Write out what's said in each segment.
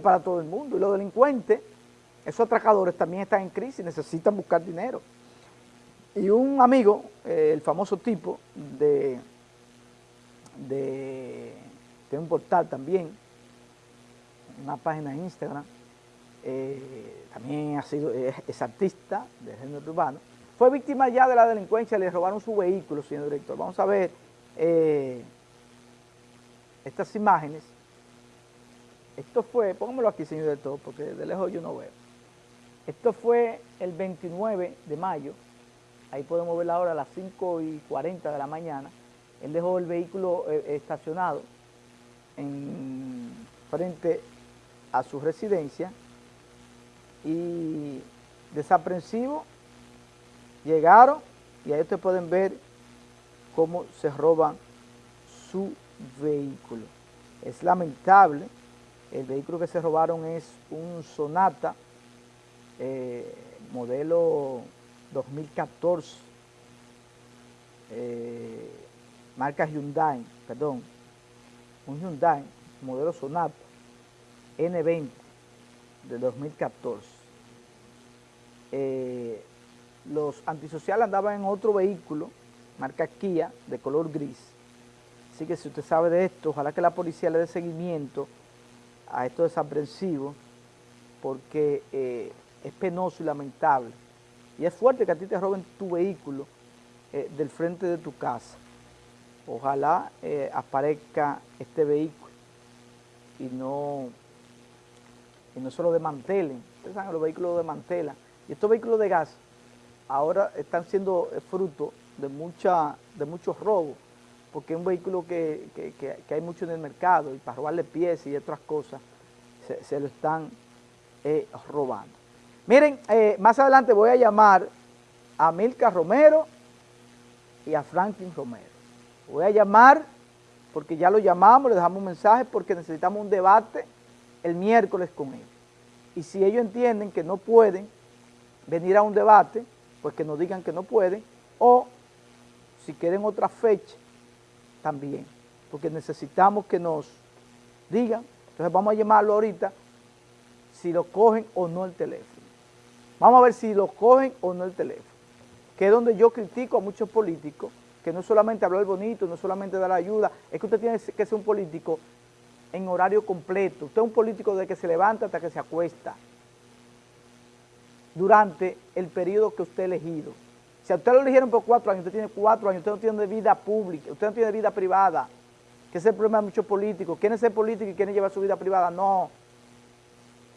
para todo el mundo. Y los delincuentes, esos atracadores también están en crisis, necesitan buscar dinero. Y un amigo, eh, el famoso tipo de, de, un portal también, una página en Instagram, eh, también ha sido, es, artista de género urbano, fue víctima ya de la delincuencia, le robaron su vehículo, señor director. Vamos a ver eh, estas imágenes esto fue, póngamelo aquí, señor director, porque de lejos yo no veo. Esto fue el 29 de mayo, ahí podemos ver la hora a las 5 y 40 de la mañana. Él dejó el vehículo eh, estacionado en frente a su residencia y desaprensivo llegaron y ahí ustedes pueden ver cómo se roban su vehículo. Es lamentable el vehículo que se robaron es un Sonata eh, modelo 2014, eh, marca Hyundai, perdón, un Hyundai modelo Sonata N20 de 2014. Eh, los antisociales andaban en otro vehículo, marca Kia, de color gris. Así que si usted sabe de esto, ojalá que la policía le dé seguimiento a estos desaprensivos porque eh, es penoso y lamentable. Y es fuerte que a ti te roben tu vehículo eh, del frente de tu casa. Ojalá eh, aparezca este vehículo y no, y no se lo desmantelen. Ustedes saben, los vehículos lo desmantelan. Y estos vehículos de gas ahora están siendo fruto de, mucha, de muchos robos porque es un vehículo que, hay mucho en el mercado y para robarle piezas y otras cosas se, lo están eh, robando. Miren, eh, más adelante voy a llamar a Milka Romero y a Franklin Romero. Voy a llamar, porque ya lo llamamos, le dejamos un mensaje, porque necesitamos un debate el miércoles con ellos. Y si ellos entienden que no pueden venir a un debate, pues que nos digan que no pueden, o si quieren otra fecha, también, porque necesitamos que nos digan, entonces vamos a llamarlo ahorita, si lo cogen o no el teléfono. Vamos a ver si lo cogen o no el teléfono, que es donde yo critico a muchos políticos, que no solamente hablar bonito, no solamente dar ayuda, es que usted tiene que ser un político en horario completo, usted es un político de que se levanta hasta que se acuesta, durante el periodo que usted ha elegido. Si a usted lo eligieron por cuatro años, usted tiene cuatro años, usted no tiene vida pública, usted no tiene vida privada, que es el problema de muchos políticos. ¿Quieren ser políticos y quieren llevar su vida privada? No.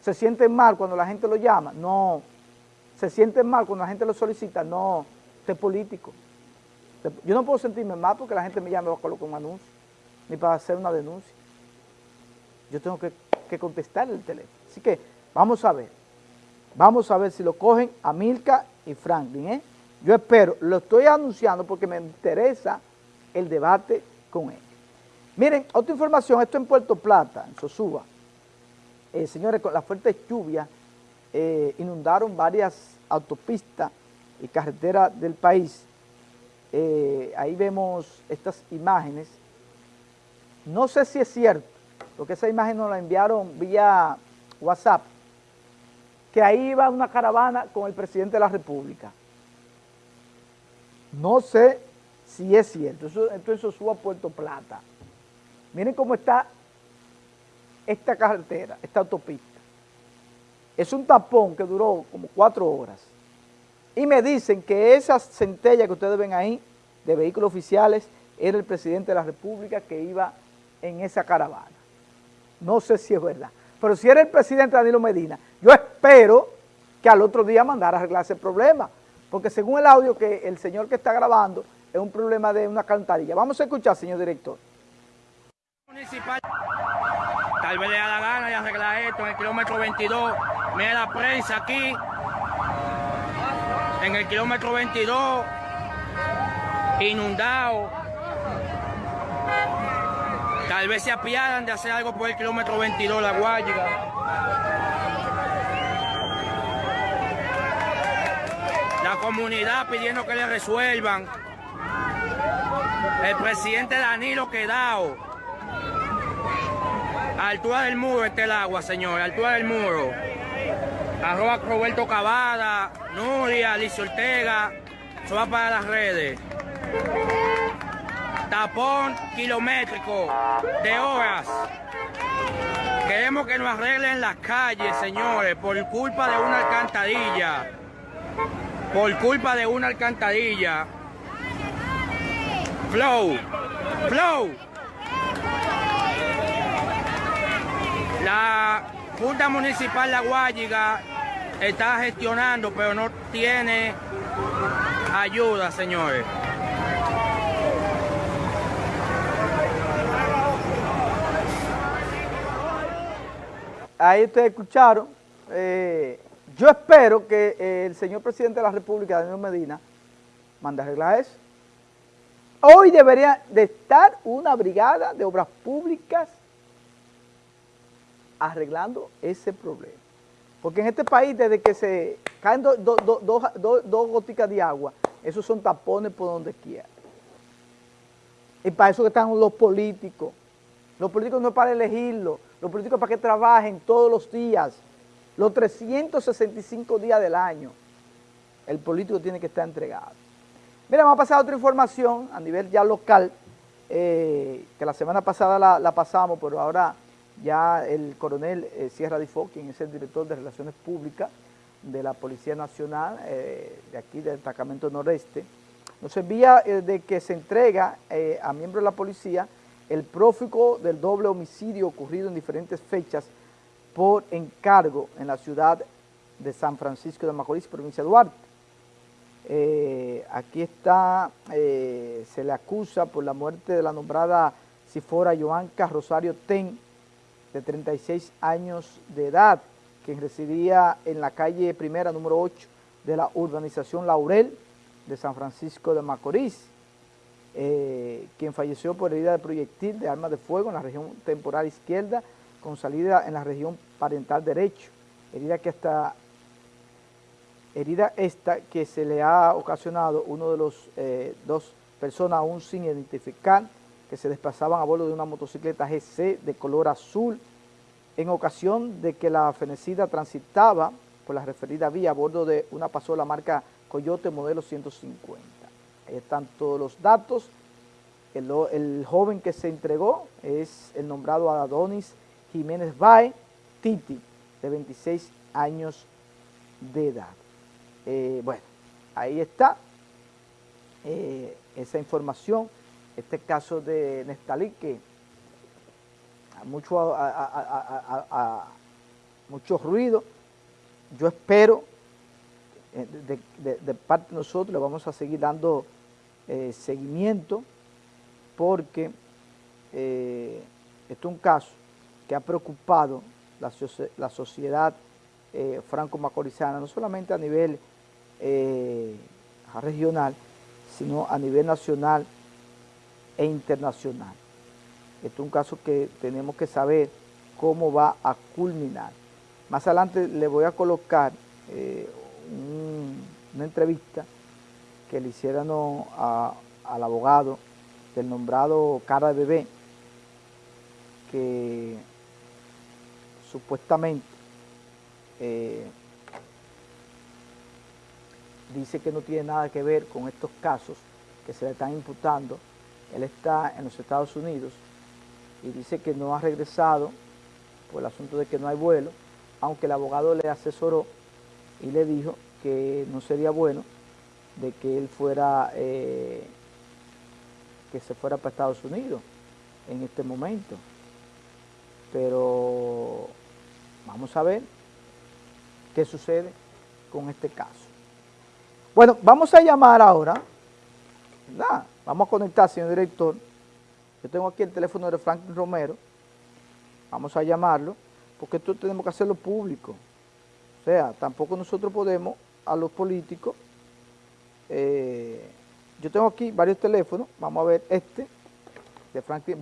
¿Se sienten mal cuando la gente lo llama? No. ¿Se sienten mal cuando la gente lo solicita? No. Usted es político. Yo no puedo sentirme mal porque la gente me llama y va a colocar un anuncio, ni para hacer una denuncia. Yo tengo que, que contestar el teléfono. Así que vamos a ver. Vamos a ver si lo cogen a Milka y Franklin, ¿eh? Yo espero, lo estoy anunciando porque me interesa el debate con él. Miren, otra información, esto en Puerto Plata, en Sosúa. Eh, señores, con las fuertes lluvias eh, inundaron varias autopistas y carreteras del país. Eh, ahí vemos estas imágenes. No sé si es cierto, porque esa imagen nos la enviaron vía WhatsApp, que ahí iba una caravana con el presidente de la República. No sé si es cierto, eso, eso suba a Puerto Plata. Miren cómo está esta carretera, esta autopista. Es un tapón que duró como cuatro horas. Y me dicen que esa centella que ustedes ven ahí, de vehículos oficiales, era el presidente de la República que iba en esa caravana. No sé si es verdad. Pero si era el presidente Danilo Medina, yo espero que al otro día mandara a arreglar ese problema porque según el audio que el señor que está grabando, es un problema de una cantarilla. Vamos a escuchar, señor director. Municipal. Tal vez le da la gana de arreglar esto en el kilómetro 22. Mira la prensa aquí. En el kilómetro 22. Inundado. Tal vez se apiadan de hacer algo por el kilómetro 22, la Guayiga. Comunidad pidiendo que le resuelvan. El presidente Danilo Quedao altura del muro está el agua, señores, a altura del muro. Arroba Roberto Cavada, Nuria, Alicia Ortega, eso va para las redes. Tapón kilométrico de horas. Queremos que nos arreglen las calles, señores, por culpa de una alcantarilla. Por culpa de una alcantarilla. Flow. Flow. La Junta Municipal La Guayiga está gestionando, pero no tiene ayuda, señores. Ahí ustedes escucharon. Eh, yo espero que eh, el señor presidente de la República, Daniel Medina, mande arreglar eso. Hoy debería de estar una brigada de obras públicas arreglando ese problema. Porque en este país, desde que se caen dos goticas de agua, esos son tapones por donde quiera. Y para eso que están los políticos. Los políticos no es para elegirlo, los políticos para que trabajen todos los días, los 365 días del año. El político tiene que estar entregado. Mira, vamos a pasar otra información a nivel ya local, eh, que la semana pasada la, pasamos, pero ahora ya el coronel eh, Sierra Difo, quien es el director de Relaciones Públicas de la Policía Nacional, eh, de aquí del destacamento noreste, nos envía de que se entrega a miembros de la policía el prófugo del doble homicidio ocurrido en diferentes fechas por encargo en la ciudad de San Francisco de Macorís, provincia de Duarte. Eh, aquí está, eh, se le acusa por la muerte de la nombrada Sifora Joanca Rosario Ten, de 36 años de edad, quien residía en la calle primera número 8 de la urbanización Laurel de San Francisco de Macorís. Eh, quien falleció por herida de proyectil de arma de fuego en la región temporal izquierda con salida en la región parental derecho, herida que hasta herida esta que se le ha ocasionado uno de los eh, dos personas aún sin identificar que se desplazaban a bordo de una motocicleta GC de color azul en ocasión de que la fenecida transitaba por la referida vía a bordo de una pasola marca Coyote modelo 150. Ahí están todos los datos. El, joven que se entregó es el nombrado Adonis Jiménez Bae, Titi, de 26 años de edad. Eh, bueno, ahí está eh, esa información, este caso de Nestalí que a mucho, ruido, yo espero eh, de, parte de nosotros le vamos a seguir dando seguimiento porque este es un caso que ha preocupado la, la sociedad eh, franco-macorizana, no solamente a nivel regional, sino a nivel nacional e internacional. Este es un caso que tenemos que saber cómo va a culminar. Más adelante le voy a colocar una entrevista que le hicieran al abogado del nombrado cara de bebé, que supuestamente eh, dice que no tiene nada que ver con estos casos que se le están imputando. Él está en los Estados Unidos y dice que no ha regresado por el asunto de que no hay vuelo, aunque el abogado le asesoró y le dijo que no sería bueno de que él fuera, eh, que se fuera para Estados Unidos en este momento. Pero vamos a ver qué sucede con este caso. Bueno, vamos a llamar ahora, Vamos a conectar, señor director. Yo tengo aquí el teléfono de Franklin Romero. Vamos a llamarlo, porque esto tenemos que hacerlo público. O sea, tampoco nosotros podemos a los políticos eh, yo tengo aquí varios teléfonos, vamos a ver este de Franklin.